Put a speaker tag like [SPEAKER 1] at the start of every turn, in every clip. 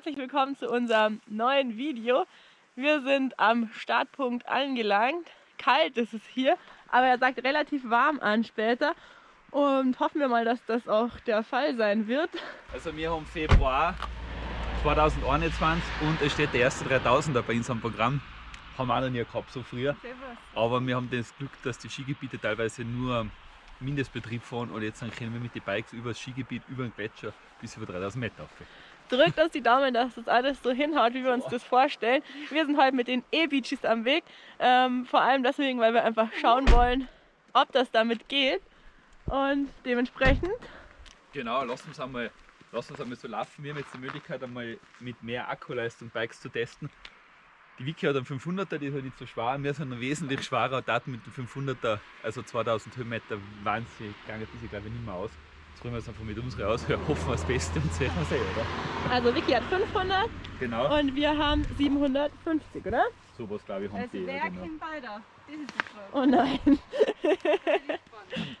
[SPEAKER 1] herzlich willkommen zu unserem neuen Video. Wir sind am Startpunkt angelangt. Kalt ist es hier, aber er sagt relativ warm an später. Und hoffen wir mal, dass das auch der Fall sein wird.
[SPEAKER 2] Also wir haben Februar 2021 und es steht der erste 3000er bei uns am Programm. Haben wir auch noch nie gehabt, so früher. Aber wir haben das Glück, dass die Skigebiete teilweise nur Mindestbetrieb fahren und jetzt dann können wir mit den Bikes über das Skigebiet, über den Gletscher bis über 3000 Meter auf.
[SPEAKER 1] Drückt uns die Daumen, dass das alles so hinhaut, wie wir uns das vorstellen. Wir sind heute mit den E-Beaches am Weg. Ähm, vor allem deswegen, weil wir einfach schauen wollen, ob das damit geht. Und dementsprechend.
[SPEAKER 2] Genau, lass uns einmal, lass uns einmal so laufen. Wir haben jetzt die Möglichkeit, einmal mit mehr Akkuleistung Bikes zu testen. Die Wiki hat einen 500er, die ist halt nicht so schwer. Wir sind ein wesentlich schwerer Daten mit dem 500er, also 2000 Höhenmeter, wahnsinnig gegangen, die glaube ich nicht mehr aus. Jetzt probieren wir es einfach mit unseren aus, hoffen wir das Beste und sehen wir es eh, oder?
[SPEAKER 1] Also Vicky hat 500
[SPEAKER 2] genau.
[SPEAKER 1] und wir haben 750, oder?
[SPEAKER 2] So was glaube ich haben
[SPEAKER 3] also
[SPEAKER 2] die.
[SPEAKER 3] wer
[SPEAKER 2] genau.
[SPEAKER 3] kennt weiter? Das ist die Frage.
[SPEAKER 1] Oh nein.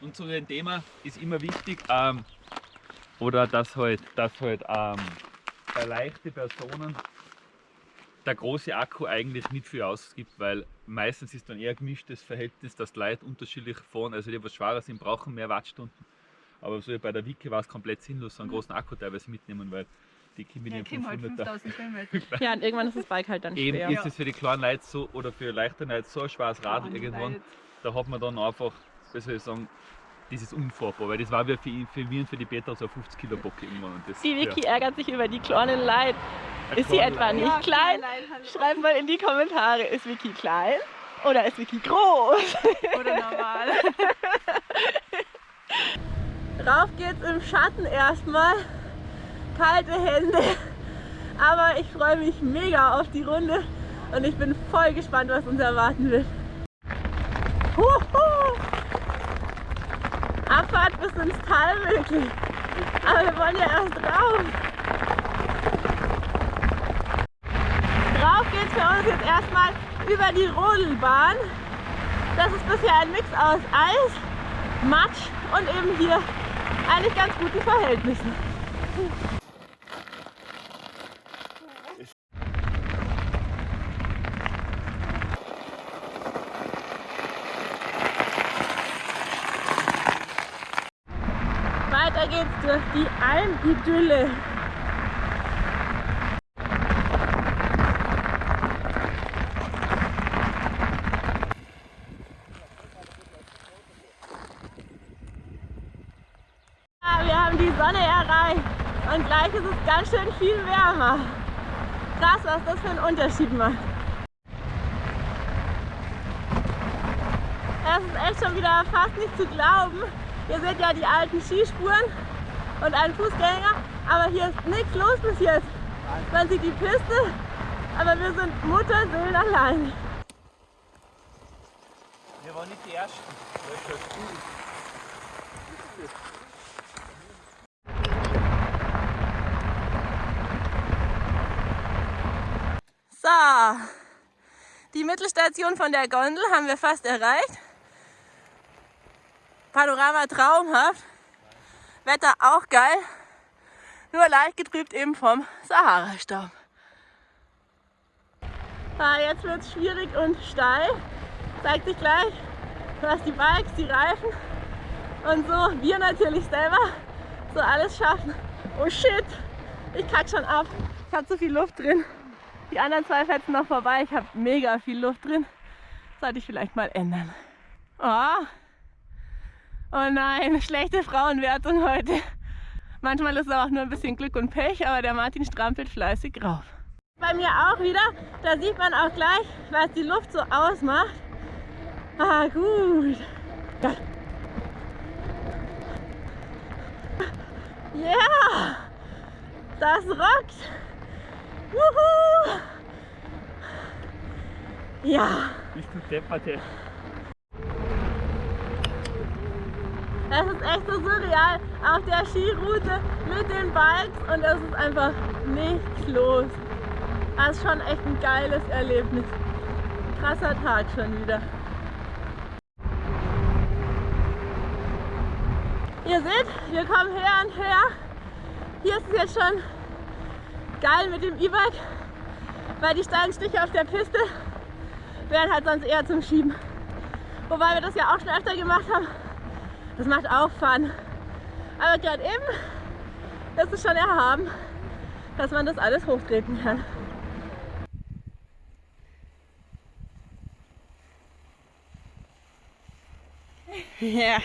[SPEAKER 2] Und zu dem Thema ist immer wichtig, ähm, oder dass halt, dass halt ähm, bei leichten Personen der große Akku eigentlich nicht viel ausgibt, weil meistens ist dann eher gemischtes Verhältnis, dass die Leute unterschiedlich fahren. Also die, die was schwerer sind, brauchen mehr Wattstunden. Aber so bei der Wiki war es komplett sinnlos, so einen großen Akku teilweise mitnehmen, weil die Kimi
[SPEAKER 3] Ja,
[SPEAKER 2] den
[SPEAKER 3] Kim halt
[SPEAKER 2] 500er
[SPEAKER 3] 5000 Kilometer.
[SPEAKER 1] Ja, und irgendwann ist das Bike halt dann
[SPEAKER 2] Eben
[SPEAKER 1] schwer.
[SPEAKER 2] ist es für die kleinen Leute so oder für leichte Leute so ein schweres Radl irgendwann, da hat man dann einfach, wie soll ich sagen, dieses unfahrbar, weil das war wie für, für mich und für die Petra so ein 50 Kilo Bock irgendwann. Und das,
[SPEAKER 1] Die Vicky
[SPEAKER 2] ja.
[SPEAKER 1] ärgert sich über die kleinen Leid.
[SPEAKER 2] Ein
[SPEAKER 1] Ist sie etwa
[SPEAKER 2] Leid.
[SPEAKER 1] nicht klein? Schreibt mal in die Kommentare, ist Vicky klein oder ist Vicky groß?
[SPEAKER 3] Oder normal.
[SPEAKER 1] Rauf geht's im Schatten erstmal. Kalte Hände. Aber ich freue mich mega auf die Runde und ich bin voll gespannt, was uns erwarten wird. Huhu! Abfahrt bis ins Tal wirklich. Aber wir wollen ja erst rauf. Drauf geht's für uns jetzt erstmal über die Rodelbahn. Das ist bisher ein Mix aus Eis, Matsch und eben hier eigentlich ganz guten Verhältnissen. Weiter geht's durch die Almidylle. Ja, wir haben die Sonne erreicht und gleich ist es ganz schön viel wärmer. Krass, was das für einen Unterschied macht. Es ist echt schon wieder fast nicht zu glauben. Ihr seht ja die alten Skispuren und einen Fußgänger, aber hier ist nichts los bis jetzt. Man sieht die Piste, aber wir sind Mutterseelen allein.
[SPEAKER 2] Wir waren nicht die Ersten. Das ist gut.
[SPEAKER 1] Die Mittelstation von der Gondel haben wir fast erreicht. Panorama traumhaft, Wetter auch geil, nur leicht getrübt eben vom Sahara-Staub. Ah, jetzt wird es schwierig und steil, zeigt sich gleich, was die Bikes, die Reifen und so, wir natürlich selber, so alles schaffen. Oh shit, ich kack schon ab, ich habe zu viel Luft drin. Die anderen zwei fetzen noch vorbei. Ich habe mega viel Luft drin. Sollte ich vielleicht mal ändern. Oh. oh nein, schlechte Frauenwertung heute. Manchmal ist es auch nur ein bisschen Glück und Pech, aber der Martin strampelt fleißig rauf. Bei mir auch wieder. Da sieht man auch gleich, was die Luft so ausmacht. Ah, gut. Ja. Ja, das rockt. Wuhu! Ja,
[SPEAKER 2] Bist du depperte?
[SPEAKER 1] es ist echt so surreal auf der Skiroute mit den Bikes und es ist einfach nichts los. Das ist schon echt ein geiles Erlebnis. Krasser Tag schon wieder. Ihr seht, wir kommen höher und höher. Hier ist es jetzt schon geil mit dem E-Bike, weil die steilen Stiche auf der Piste wären halt sonst eher zum Schieben. Wobei wir das ja auch schon öfter gemacht haben. Das macht auch Fun. Aber gerade eben ist es schon erhaben, dass man das alles hochtreten kann.
[SPEAKER 3] Ja.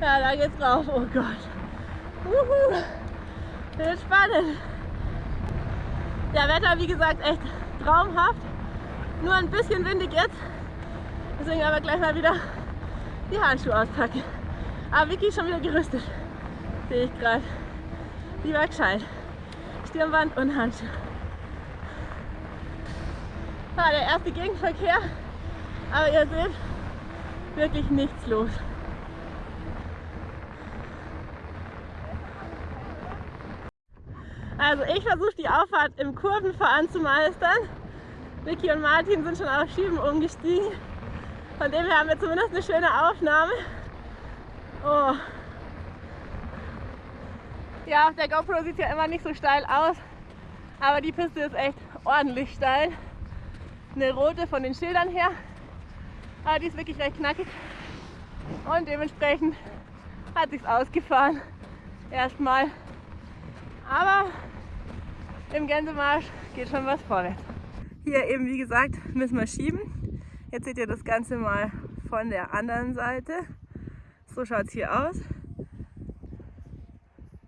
[SPEAKER 1] Ja, da geht's rauf. Oh Gott. Uhu. Wird spannend. Ja, Wetter wie gesagt echt traumhaft. Nur ein bisschen windig jetzt. Deswegen aber gleich mal wieder die Handschuhe auspacken. Aber Vicky ist schon wieder gerüstet. Sehe ich gerade. Lieber gescheit. Stirnband und Handschuhe. Ja, der erste Gegenverkehr. Aber ihr seht, wirklich nichts los. Also ich versuche die Auffahrt im Kurvenfahren zu meistern. Vicky und Martin sind schon auf Schieben umgestiegen. Von dem her haben wir zumindest eine schöne Aufnahme. Oh. Ja, auf der GoPro sieht es ja immer nicht so steil aus, aber die Piste ist echt ordentlich steil. Eine rote von den Schildern her, aber die ist wirklich recht knackig und dementsprechend hat sich's ausgefahren. Erstmal. Aber im Gänsemarsch geht schon was vorwärts. Hier eben wie gesagt müssen wir schieben. Jetzt seht ihr das Ganze mal von der anderen Seite. So schaut es hier aus.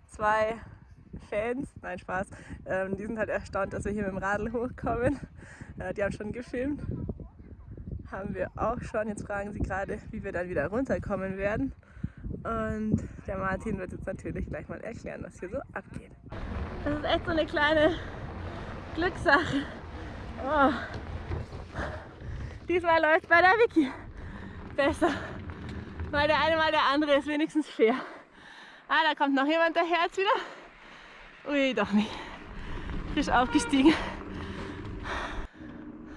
[SPEAKER 1] Zwei Fans, nein Spaß, ähm, die sind halt erstaunt, dass wir hier mit dem Radl hochkommen. Äh, die haben schon gefilmt. Haben wir auch schon. Jetzt fragen sie gerade, wie wir dann wieder runterkommen werden. Und der Martin wird jetzt natürlich gleich mal erklären, was hier so abgeht. Das ist echt so eine kleine Glückssache. Oh. Diesmal läuft bei der Vicky besser. Weil der eine mal der andere ist wenigstens fair. Ah, da kommt noch jemand daher jetzt wieder. Ui, doch nicht. Frisch aufgestiegen.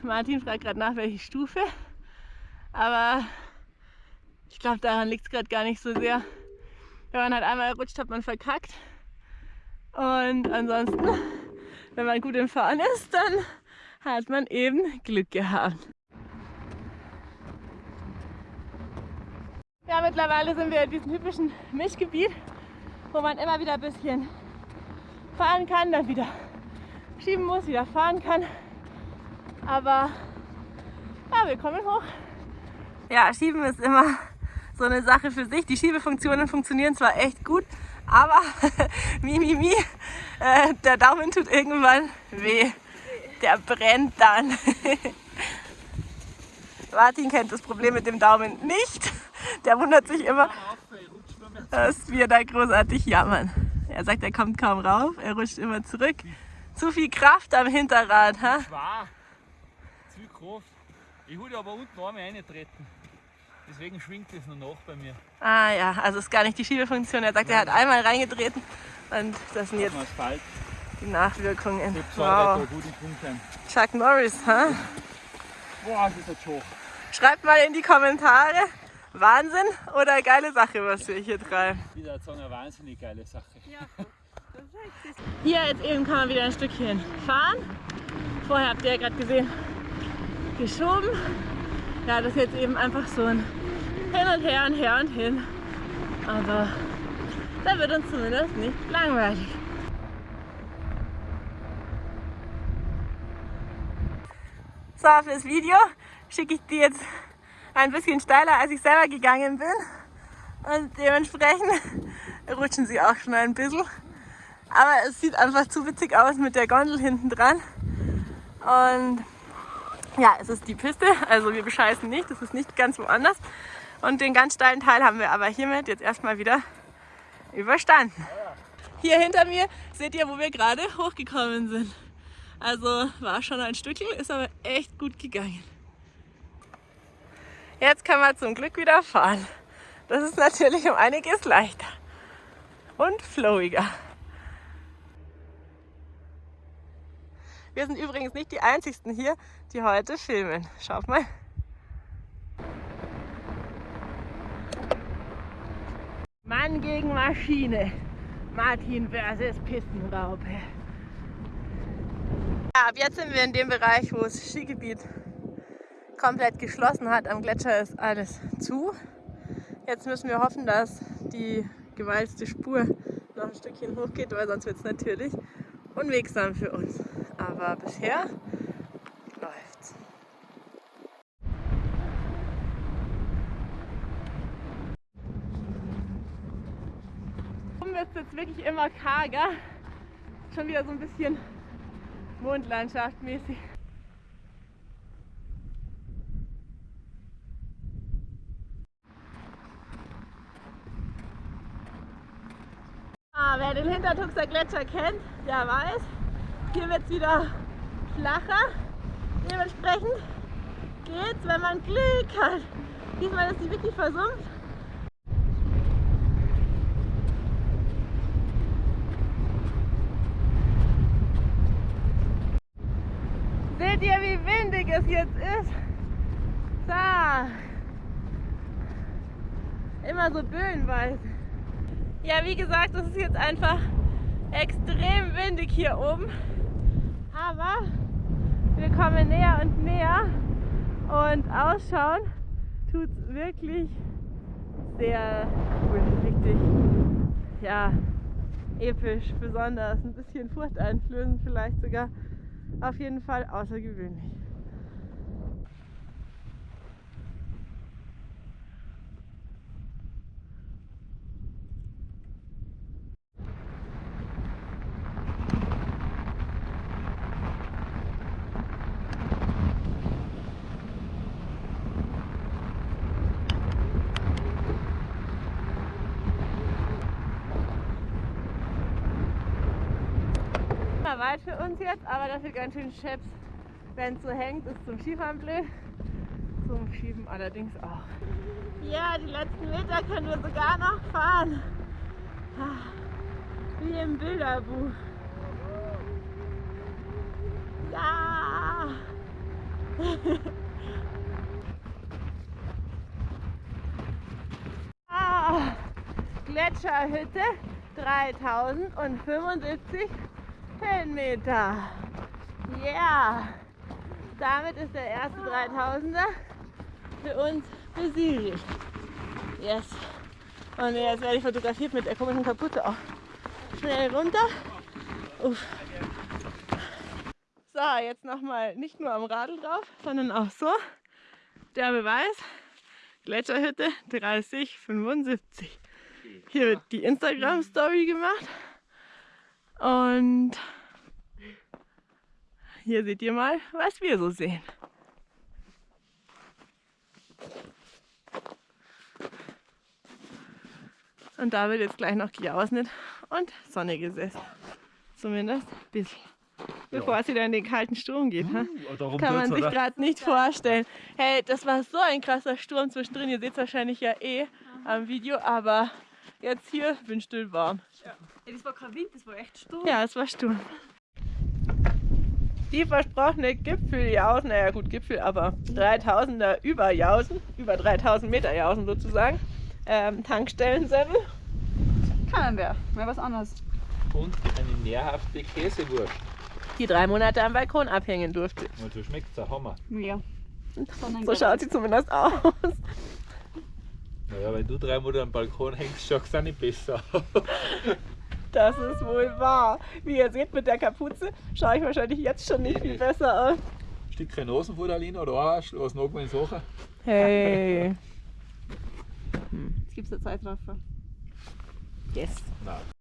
[SPEAKER 1] Martin fragt gerade nach, welche Stufe. Aber ich glaube, daran liegt es gerade gar nicht so sehr. Wenn man halt einmal rutscht, hat man verkackt. Und ansonsten, wenn man gut im Fahren ist, dann hat man eben Glück gehabt. Ja, mittlerweile sind wir in diesem typischen Mischgebiet, wo man immer wieder ein bisschen fahren kann, dann wieder schieben muss, wieder fahren kann. Aber ja, wir kommen hoch. Ja, schieben ist immer so eine Sache für sich. Die Schiebefunktionen funktionieren zwar echt gut, aber mi, mi, mi, äh, der Daumen tut irgendwann weh. Der brennt dann. Martin kennt das Problem mit dem Daumen nicht. Der wundert sich immer, dass wir da großartig jammern. Er sagt, er kommt kaum rauf, er rutscht immer zurück. Zu viel Kraft am Hinterrad. Ha?
[SPEAKER 2] Zu viel Kraft. Ich würde aber unten einmal reintreten. Deswegen schwingt es noch nach bei mir.
[SPEAKER 1] Ah ja, also ist gar nicht die Schiebefunktion. Er sagt, er hat einmal reingetreten und das sind jetzt
[SPEAKER 2] Asphalt.
[SPEAKER 1] die Nachwirkungen. Wow. Chuck Norris, ha?
[SPEAKER 2] Boah, das ist jetzt hoch.
[SPEAKER 1] Schreibt mal in die Kommentare, Wahnsinn oder geile Sache, was wir hier treiben.
[SPEAKER 2] Wieder so eine wahnsinnig geile Sache.
[SPEAKER 1] Hier jetzt eben kann man wieder ein Stückchen fahren. Vorher habt ihr ja gerade gesehen, geschoben. Ja, das ist jetzt eben einfach so ein Hin und Her und Her und Hin. Aber da wird uns zumindest nicht langweilig. So, fürs Video schicke ich die jetzt ein bisschen steiler, als ich selber gegangen bin. Und dementsprechend rutschen sie auch schon ein bisschen. Aber es sieht einfach zu witzig aus mit der Gondel hinten dran. Und ja, es ist die Piste, also wir bescheißen nicht, es ist nicht ganz woanders. Und den ganz steilen Teil haben wir aber hiermit jetzt erstmal wieder überstanden. Hier hinter mir seht ihr, wo wir gerade hochgekommen sind. Also war schon ein Stückchen, ist aber echt gut gegangen. Jetzt können wir zum Glück wieder fahren. Das ist natürlich um einiges leichter und flowiger. Wir sind übrigens nicht die einzigsten hier, die heute filmen. Schaut mal. Mann gegen Maschine. Martin versus Pistenraupe. Ja, ab jetzt sind wir in dem Bereich, wo das Skigebiet komplett geschlossen hat. Am Gletscher ist alles zu. Jetzt müssen wir hoffen, dass die gewalzte Spur noch ein Stückchen hochgeht, weil sonst wird es natürlich unwegsam für uns. Aber bisher läuft's. Oben wird es jetzt wirklich immer karger. Schon wieder so ein bisschen Mondlandschaft mäßig. Ah, wer den Hintertuxer Gletscher kennt, der weiß, hier wird es wieder flacher. Dementsprechend geht's, wenn man Glück hat. Diesmal ist sie wirklich versumpft. Seht ihr, wie windig es jetzt ist? So. Immer so böenweise. Ja, wie gesagt, es ist jetzt einfach extrem windig hier oben. Aber wir kommen näher und näher. Und ausschauen tut wirklich sehr cool, richtig, ja, episch, besonders, ein bisschen furchteinflößend vielleicht sogar, auf jeden Fall außergewöhnlich. Weit für uns jetzt, aber dafür ganz schön scheps. Wenn es so hängt, ist zum Skifahren blöd. Zum Schieben allerdings auch. Ja, die letzten Meter können wir sogar noch fahren. Ah, Wie im Bilderbuch. Ja! ah, Gletscherhütte 3075 Höhenmeter. Yeah! Damit ist der erste 3000er für uns besiegt. Yes. Und jetzt werde ich fotografiert mit der komischen Kapuze auch. Schnell runter. Uff. So, jetzt nochmal nicht nur am Radl drauf, sondern auch so. Der Beweis. Gletscherhütte 3075. Hier wird die Instagram-Story gemacht. Und hier seht ihr mal, was wir so sehen. Und da wird jetzt gleich noch gejausnet und Sonne gesetzt. Zumindest ein bisschen. Bevor es wieder in den kalten Sturm geht.
[SPEAKER 2] Uh, darum
[SPEAKER 1] Kann man sich gerade nicht vorstellen. Hey, das war so ein krasser Sturm zwischendrin. Ihr seht es wahrscheinlich ja eh am Video, aber jetzt hier bin still warm.
[SPEAKER 3] Ja, das war kein Wind, das war echt Sturm.
[SPEAKER 1] Ja, es war Sturm. Die versprochene Gipfeljausen, naja gut Gipfel, aber 3000er über Jausen, über 3000 Meter Jausen sozusagen. Ähm, Tankstellensemmel.
[SPEAKER 3] Kennen wir, mal was anderes.
[SPEAKER 2] Und eine nährhafte Käsewurst.
[SPEAKER 1] die drei Monate am Balkon abhängen durfte.
[SPEAKER 2] Und so schmeckt es Hammer.
[SPEAKER 3] Ja.
[SPEAKER 1] So schaut sie zumindest aus.
[SPEAKER 2] Naja, wenn du drei Monate am Balkon hängst, schaut es auch nicht besser.
[SPEAKER 1] Das ist wohl wahr. Wie ihr seht mit der Kapuze, schaue ich wahrscheinlich jetzt schon nicht viel besser aus.
[SPEAKER 2] Stückchen Nasenfutter oder was noch mal in Sachen?
[SPEAKER 1] Hey.
[SPEAKER 3] Jetzt gibt es eine Zeitraffer.
[SPEAKER 1] Yes.
[SPEAKER 2] Nein.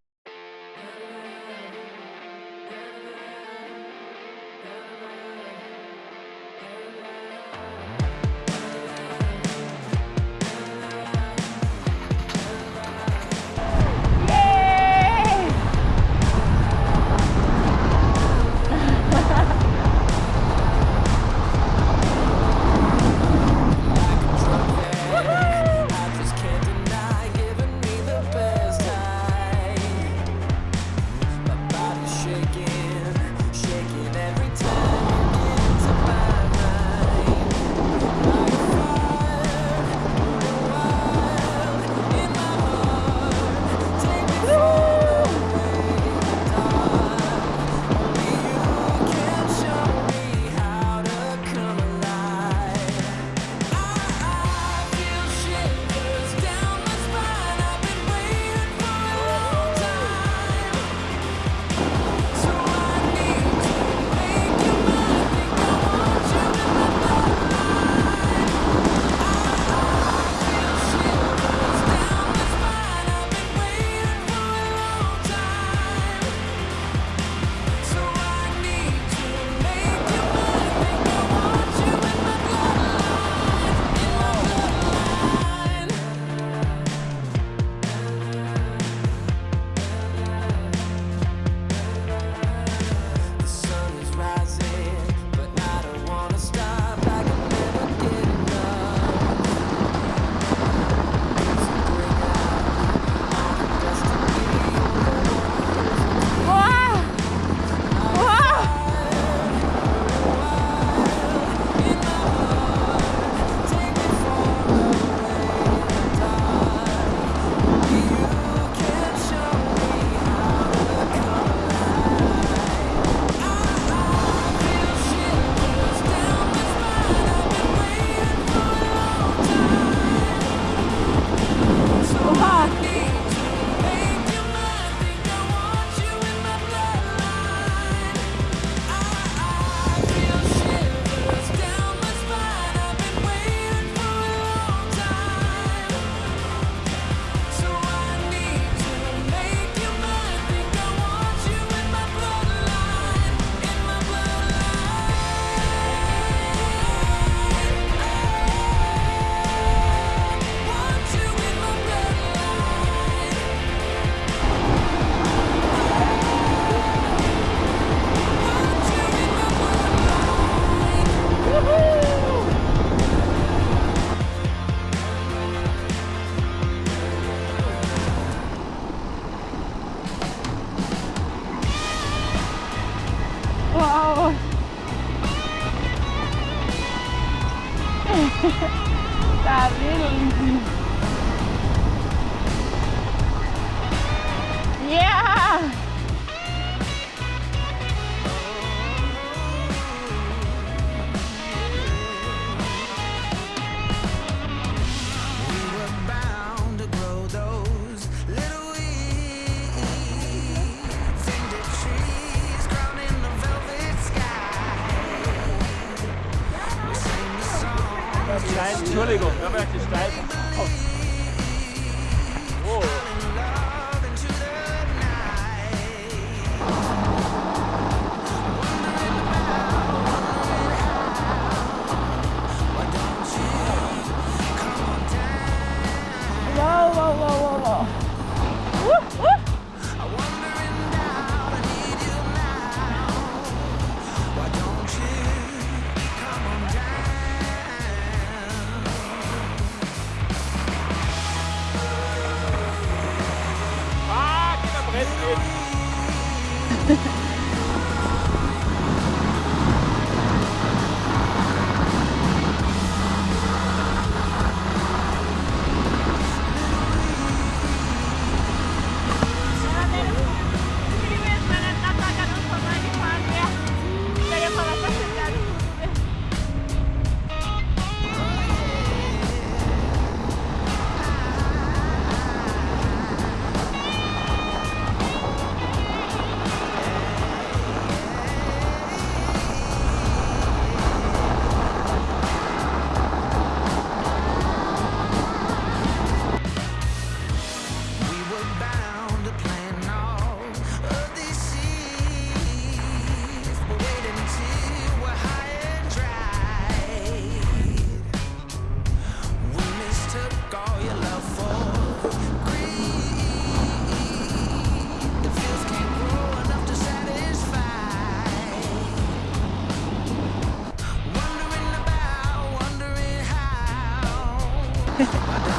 [SPEAKER 4] Bye.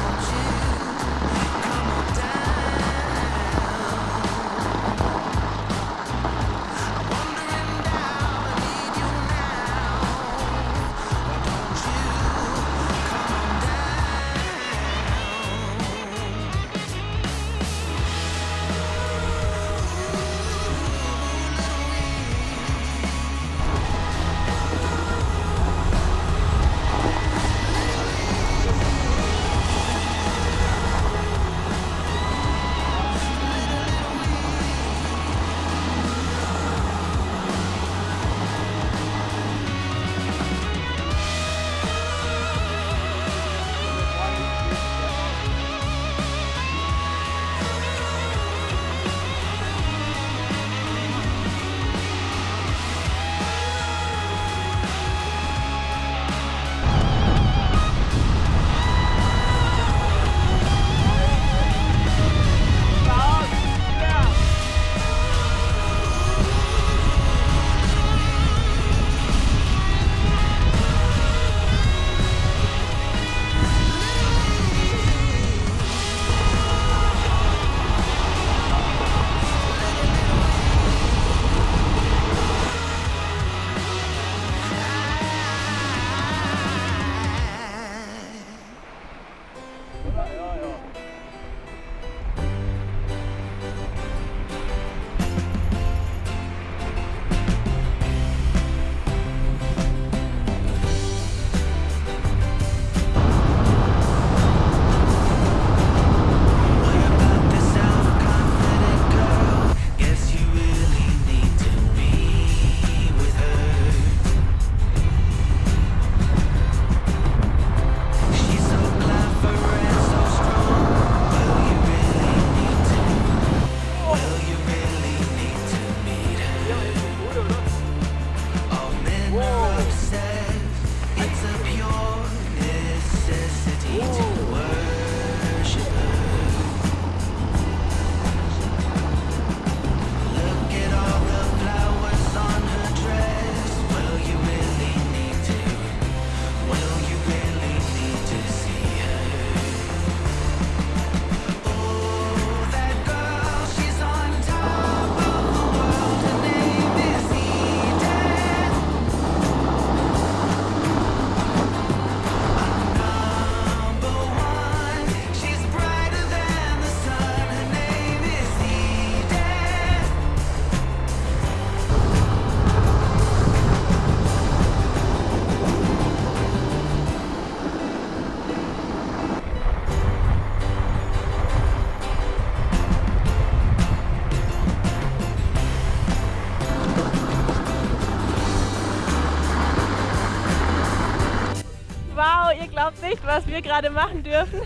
[SPEAKER 4] nicht, was wir gerade machen dürfen.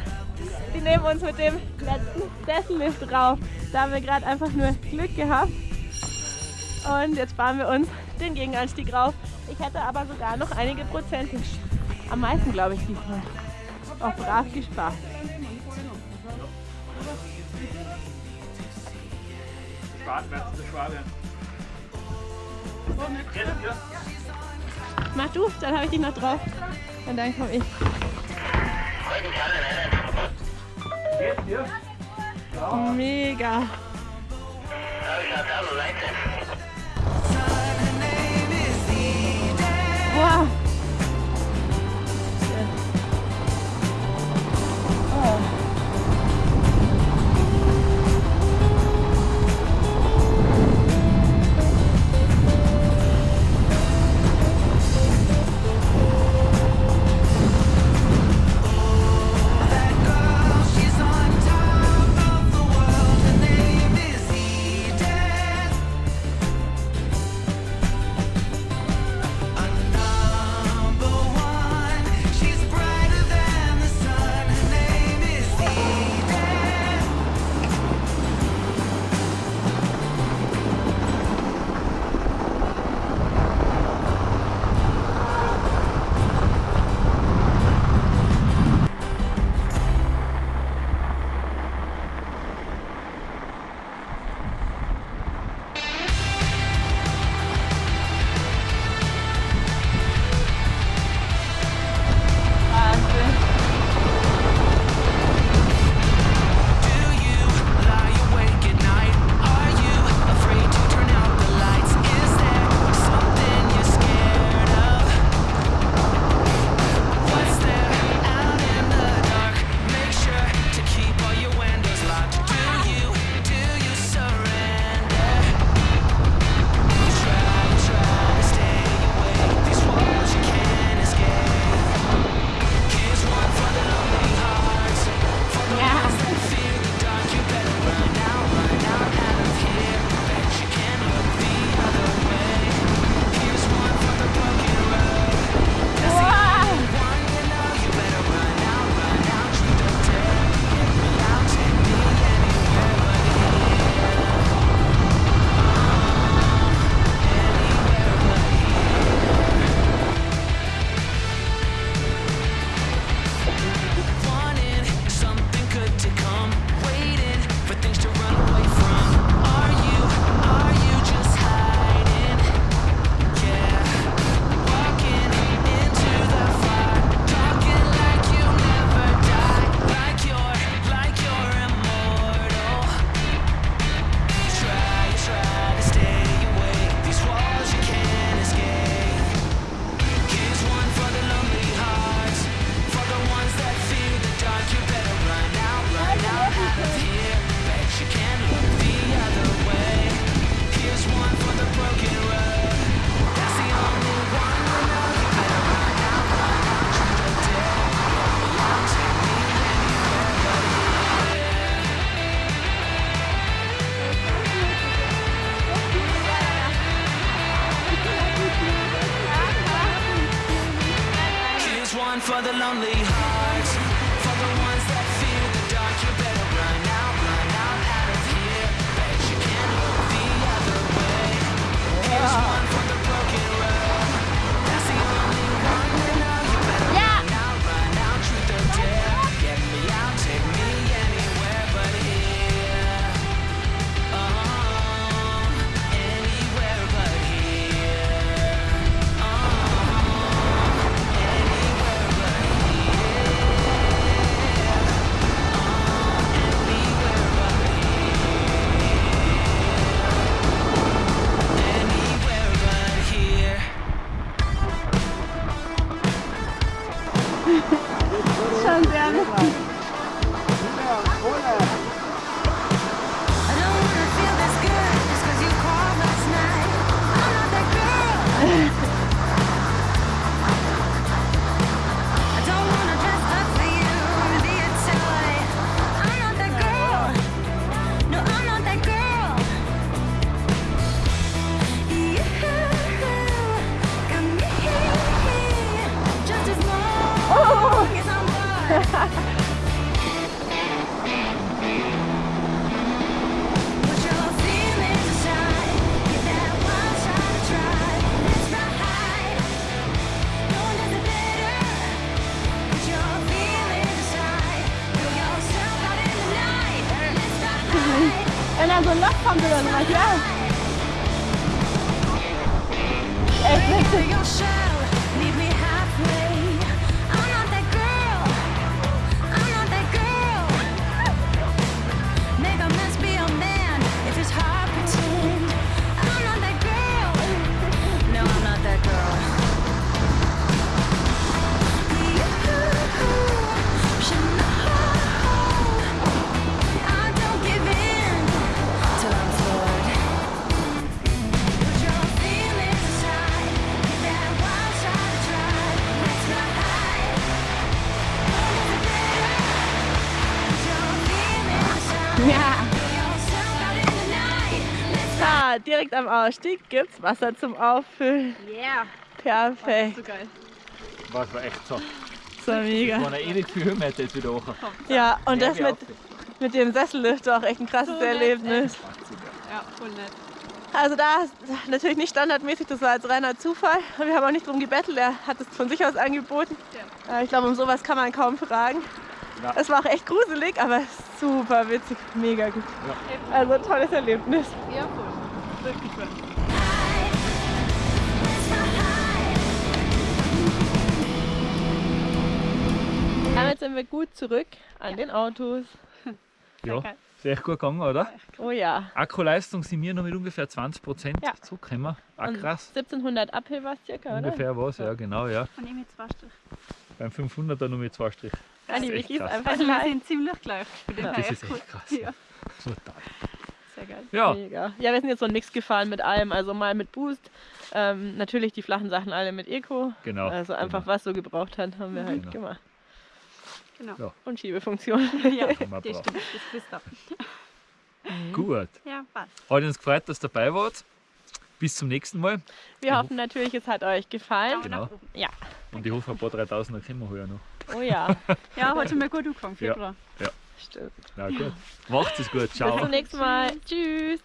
[SPEAKER 4] Die nehmen uns mit dem letzten Sessellift rauf. Da haben wir gerade einfach nur Glück gehabt. Und jetzt fahren wir uns den Gegenanstieg rauf. Ich hätte aber sogar noch einige Prozent. Am meisten glaube ich diesmal. Auch brav gespart. Mach du, dann habe ich dich noch drauf. Und dann komme ich. Mega.
[SPEAKER 1] for the lonely heart. Ausstieg gibt's Wasser zum Auffüllen.
[SPEAKER 3] Yeah.
[SPEAKER 1] Perfekt.
[SPEAKER 3] So geil.
[SPEAKER 2] Was war echt so.
[SPEAKER 1] So mega.
[SPEAKER 2] Waren eh nicht viel Höhenmeter jetzt wieder hoch.
[SPEAKER 1] Ja, und das
[SPEAKER 2] Ja,
[SPEAKER 1] mit, mit dem Sessellift war auch echt ein krasses
[SPEAKER 3] So
[SPEAKER 1] Erlebnis.
[SPEAKER 3] Ja, voll nett.
[SPEAKER 1] Also da ist natürlich nicht standardmäßig, das war jetzt reiner Zufall. Und wir haben auch nicht drum gebettelt, er hat es von sich aus angeboten. Äh, Ich glaube, um sowas kann man kaum fragen.
[SPEAKER 2] Ja.
[SPEAKER 1] Es war auch echt gruselig, aber super witzig, mega gut. Also ein tolles Erlebnis.
[SPEAKER 3] Ja, voll. Wirklich voll.
[SPEAKER 1] Ja, jetzt sind wir gut zurück an den Autos.
[SPEAKER 2] Ja, ist echt gut gegangen, oder?
[SPEAKER 1] Oh ja.
[SPEAKER 2] Akkuleistung sind wir noch mit ungefähr 20%
[SPEAKER 1] Ja.
[SPEAKER 2] zurückgekommen. Auch
[SPEAKER 1] Und
[SPEAKER 2] krass.
[SPEAKER 1] 1700 Uphill war es circa, oder?
[SPEAKER 2] Ungefähr was, ja genau, ja.
[SPEAKER 3] Von ihm jetzt zwei Strich.
[SPEAKER 2] Beim 500er nur mit zwei Strich.
[SPEAKER 1] Ja,
[SPEAKER 2] Das ist
[SPEAKER 1] Vicky
[SPEAKER 2] echt
[SPEAKER 1] ist
[SPEAKER 2] krass.
[SPEAKER 1] einfach
[SPEAKER 3] Also wir sind ziemlich gleich.
[SPEAKER 1] Ja.
[SPEAKER 2] Das ist echt krass.
[SPEAKER 3] Ja.
[SPEAKER 2] Total.
[SPEAKER 3] Sehr geil.
[SPEAKER 2] Ja,
[SPEAKER 1] Mega. Ja, wir sind jetzt so einen Mix gefahren mit allem. Also mal mit Boost, ähm, natürlich die flachen Sachen alle mit Eco.
[SPEAKER 2] genau.
[SPEAKER 1] Also einfach
[SPEAKER 2] genau.
[SPEAKER 1] was so gebraucht hat, haben wir halt
[SPEAKER 2] Genau.
[SPEAKER 1] gemacht.
[SPEAKER 3] Genau.
[SPEAKER 2] Ja.
[SPEAKER 1] Und Schiebefunktion.
[SPEAKER 3] Ja, das stimmt. Das wisst ihr.
[SPEAKER 2] Gut.
[SPEAKER 3] Ja, passt.
[SPEAKER 2] Hat uns gefreut, dass ihr dabei wart. Bis zum nächsten Mal.
[SPEAKER 1] Wir hoffen natürlich, es hat euch gefallen.
[SPEAKER 2] Genau.
[SPEAKER 1] Ja.
[SPEAKER 2] Und ich hoffe, ein paar 3000er können wir heuer noch.
[SPEAKER 1] Oh ja,
[SPEAKER 3] Ja, hat schon mal gut angefangen.
[SPEAKER 2] Ja.
[SPEAKER 3] Februar.
[SPEAKER 1] Stimmt.
[SPEAKER 2] Na gut. Macht's es gut.
[SPEAKER 1] Bis
[SPEAKER 2] Ciao.
[SPEAKER 1] zum nächsten Mal. Tschüss.